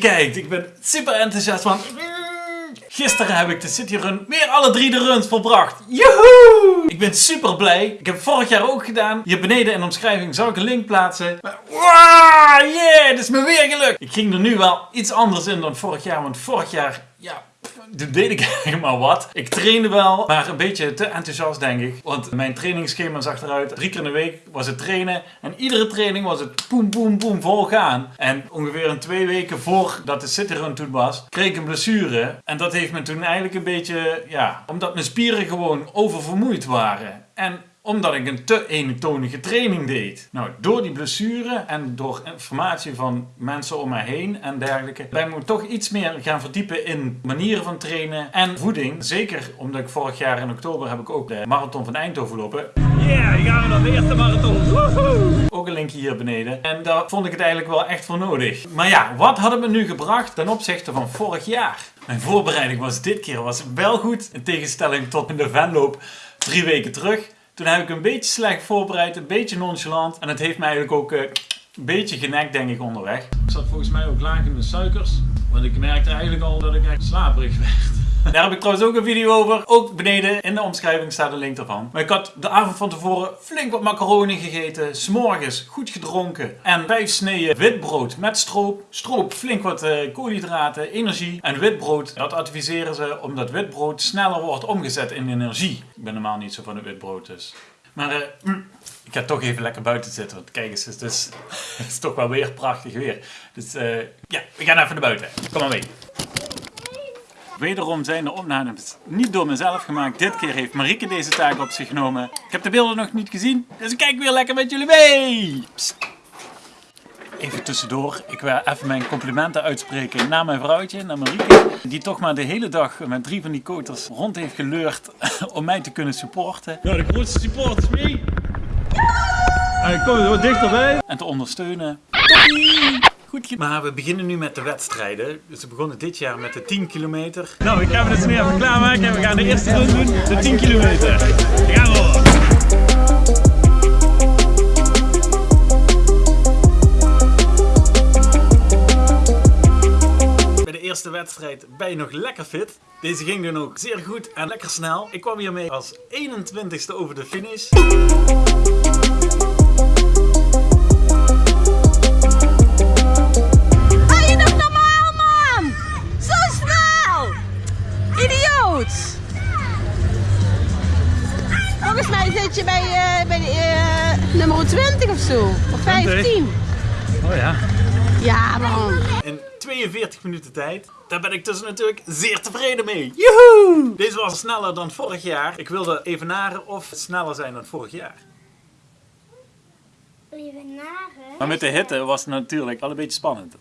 kijkt. Ik ben super enthousiast, want gisteren heb ik de City Run weer alle drie de runs volbracht. Joehoe! Ik ben super blij. Ik heb vorig jaar ook gedaan. Hier beneden in de omschrijving zal ik een link plaatsen. Maar, wow, yeah, dat is me weer gelukt. Ik ging er nu wel iets anders in dan vorig jaar, want vorig jaar, ja, toen deed ik maar wat. Ik trainde wel, maar een beetje te enthousiast denk ik. Want mijn trainingsschema zag eruit. Drie keer in de week was het trainen. En iedere training was het boem boem boem vol gaan. En ongeveer een twee weken voordat de citrun toen was, kreeg ik een blessure. En dat heeft me toen eigenlijk een beetje, ja, omdat mijn spieren gewoon oververmoeid waren. En omdat ik een te eentonige training deed. Nou, door die blessure en door informatie van mensen om mij heen en dergelijke, ben ik me toch iets meer gaan verdiepen in manieren van trainen en voeding. Zeker omdat ik vorig jaar in oktober heb ik ook de marathon van Eindhoven lopen. Yeah, hier gaan we dan de eerste marathon. Woehoe! Ook een linkje hier beneden. En daar vond ik het eigenlijk wel echt voor nodig. Maar ja, wat had het me nu gebracht ten opzichte van vorig jaar? Mijn voorbereiding was dit keer was wel goed, in tegenstelling tot in de Venloop drie weken terug. Toen heb ik een beetje slecht voorbereid, een beetje nonchalant. En het heeft mij eigenlijk ook uh, een beetje genekt denk ik onderweg. Ik zat volgens mij ook laag in de suikers. Want ik merkte eigenlijk al dat ik echt slaperig werd. Daar heb ik trouwens ook een video over. Ook beneden in de omschrijving staat een link ervan. Maar ik had de avond van tevoren flink wat macaroni gegeten. S'morgens goed gedronken. En vijf sneeën witbrood met stroop. Stroop, flink wat uh, koolhydraten, energie. En witbrood, dat adviseren ze omdat witbrood sneller wordt omgezet in energie. Ik ben normaal niet zo van het witbrood dus. Maar uh, ik ga toch even lekker buiten zitten. Want kijk eens, het is, het is toch wel weer prachtig weer. Dus uh, ja, we gaan even naar buiten. Kom maar mee. Wederom zijn de opnames niet door mezelf gemaakt. Dit keer heeft Marieke deze taak op zich genomen. Ik heb de beelden nog niet gezien, dus ik kijk weer lekker met jullie mee. Even tussendoor, ik wil even mijn complimenten uitspreken naar mijn vrouwtje, naar Marieke. Die toch maar de hele dag met drie van die koters rond heeft geleurd om mij te kunnen supporten. Ja, de grootste support is mee. Ja! Kom er wat dichterbij. En te ondersteunen. Goed maar we beginnen nu met de wedstrijden. Dus we begonnen dit jaar met de 10 kilometer. Nou, ik ga me dus nu even klaarmaken en we gaan de eerste run doen, de 10 kilometer. Gaan we! Bij de eerste wedstrijd ben je nog lekker fit. Deze ging dan ook zeer goed en lekker snel. Ik kwam hiermee als 21ste over de finish. Volgens mij zit je bij, uh, bij uh, nummer 20 of zo. Of 15. Oh ja. Ja man. In 42 minuten tijd. Daar ben ik dus natuurlijk zeer tevreden mee. Joehoe! Deze was sneller dan vorig jaar. Ik wilde evenaren of sneller zijn dan vorig jaar. Evenaren? Maar met de hitte was het natuurlijk al een beetje spannend.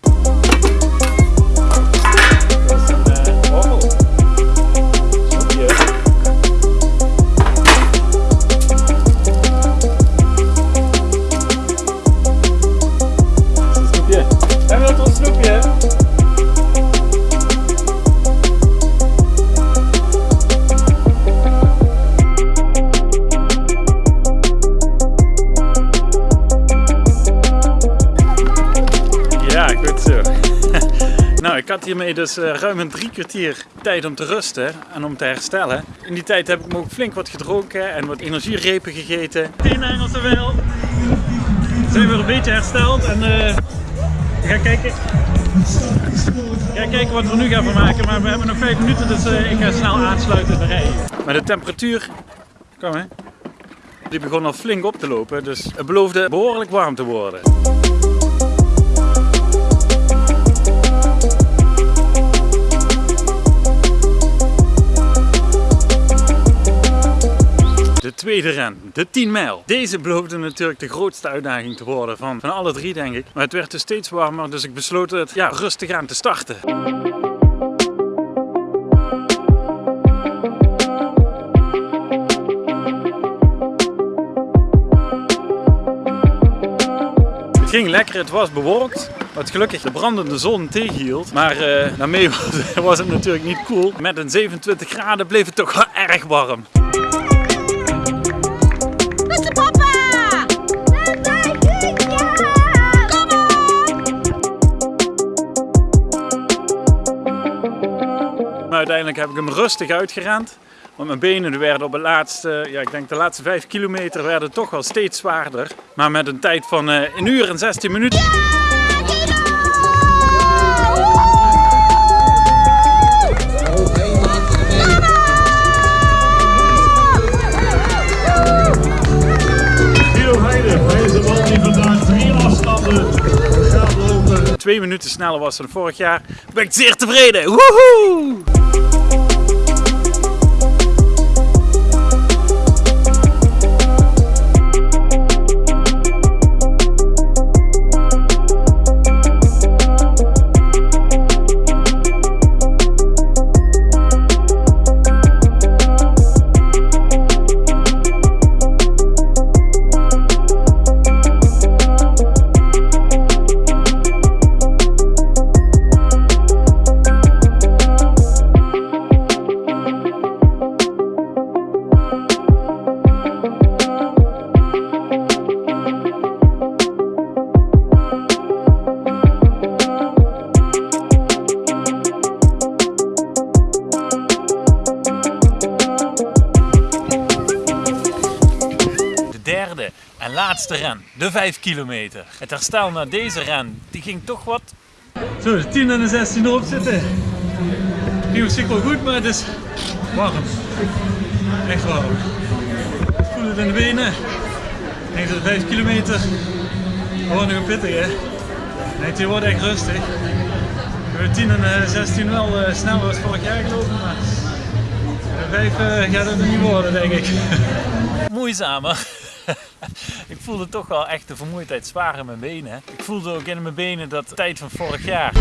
Ik had hiermee dus uh, ruim een drie kwartier tijd om te rusten en om te herstellen. In die tijd heb ik me ook flink wat gedronken en wat energierepen gegeten. Tien Engelse wel. We zijn weer een beetje hersteld en uh, we gaan kijken. Ga kijken wat we nu gaan maken, maar we hebben nog vijf minuten, dus uh, ik ga snel aansluiten in de rij. Maar de temperatuur, kom hè, die begon al flink op te lopen, dus het beloofde behoorlijk warm te worden. Tweede ren, de 10 mijl. Deze beloofde natuurlijk de grootste uitdaging te worden van, van alle drie denk ik. Maar het werd dus steeds warmer, dus ik besloot het ja, rustig aan te starten. Het ging lekker, het was bewolkt. Wat gelukkig de brandende zon tegenhield. Maar uh, daarmee was, was het natuurlijk niet cool. Met een 27 graden bleef het toch wel erg warm. Rustig uitgerend. Want mijn benen werden op het laatste, ja, ik denk de laatste 5 kilometer werden toch wel steeds zwaarder. Maar met een tijd van uh, 1 uur en 16 minuten. Twee minuten sneller was dan vorig jaar. Ben ik zeer tevreden. Woehoe! Laatste ren, de 5 kilometer. Het herstel na deze ren, die ging toch wat... Zo, de 10 en de 16 erop zitten. Die was wel goed, maar het is warm. Echt warm. Ik voel het in de benen. Ik denk dat de 5 kilometer gewoon nog een pittig hè. Nee, het wordt echt rustig. De 10 en 16 wel uh, sneller als vorig jaar gelopen, maar de 5 uh, gaat het er niet worden denk ik. Moeizamer. Ik voelde toch wel echt de vermoeidheid zwaar in mijn benen. Ik voelde ook in mijn benen dat tijd van vorig jaar.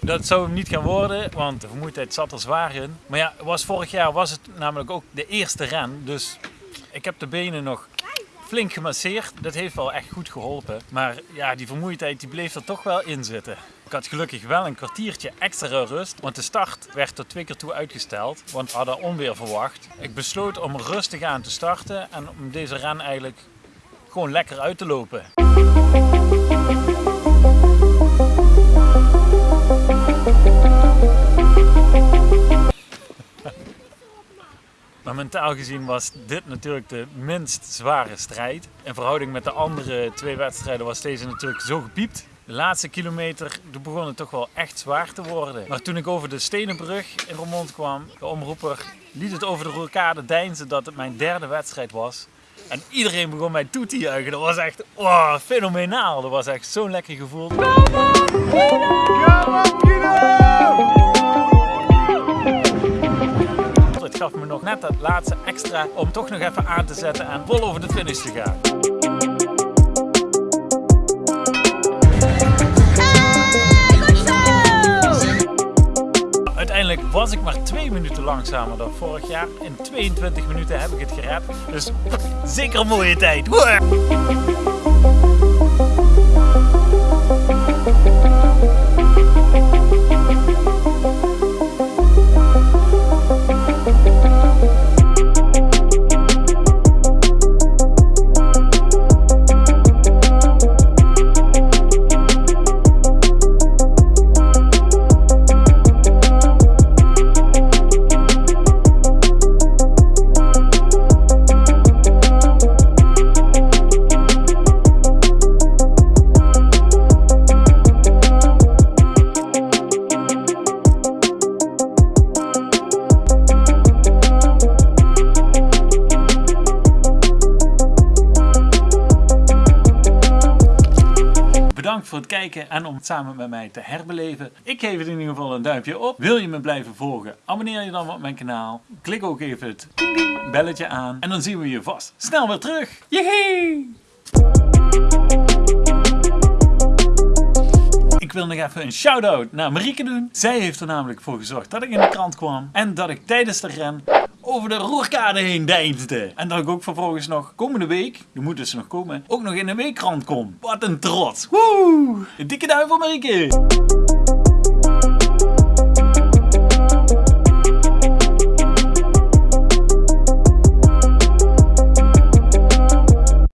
Dat zou hem niet gaan worden, want de vermoeidheid zat er zwaar in. Maar ja, was vorig jaar was het namelijk ook de eerste ren. Dus ik heb de benen nog flink gemasseerd. Dat heeft wel echt goed geholpen. Maar ja, die vermoeidheid die bleef er toch wel in zitten. Ik had gelukkig wel een kwartiertje extra rust, want de start werd tot twee keer toe uitgesteld, want we hadden onweer verwacht. Ik besloot om rustig aan te starten en om deze ren eigenlijk gewoon lekker uit te lopen. Mentaal gezien was dit natuurlijk de minst zware strijd. In verhouding met de andere twee wedstrijden was deze natuurlijk zo gepiept. De laatste kilometer begon het toch wel echt zwaar te worden. Maar toen ik over de Stenenbrug in Roermond kwam, de omroeper liet het over de rookade deinzen dat het mijn derde wedstrijd was. En iedereen begon mij toe te juichen. Dat was echt oh, fenomenaal. Dat was echt zo'n lekker gevoel. Gaf me nog net dat laatste extra om toch nog even aan te zetten en vol over de finish te gaan. Uiteindelijk was ik maar 2 minuten langzamer dan vorig jaar. In 22 minuten heb ik het gered. Dus zeker een mooie tijd. En om het samen met mij te herbeleven. Ik geef het in ieder geval een duimpje op. Wil je me blijven volgen? Abonneer je dan op mijn kanaal. Klik ook even het belletje aan. En dan zien we je vast snel weer terug. Jehee! Ik wil nog even een shout-out naar Marieke doen. Zij heeft er namelijk voor gezorgd dat ik in de krant kwam. En dat ik tijdens de ren over de roerkade heen deinsde. En dat ik ook vervolgens nog komende week, die moet dus nog komen, ook nog in de weekkrant kom. Wat een trots. Woe! Een dikke duim voor Marieke!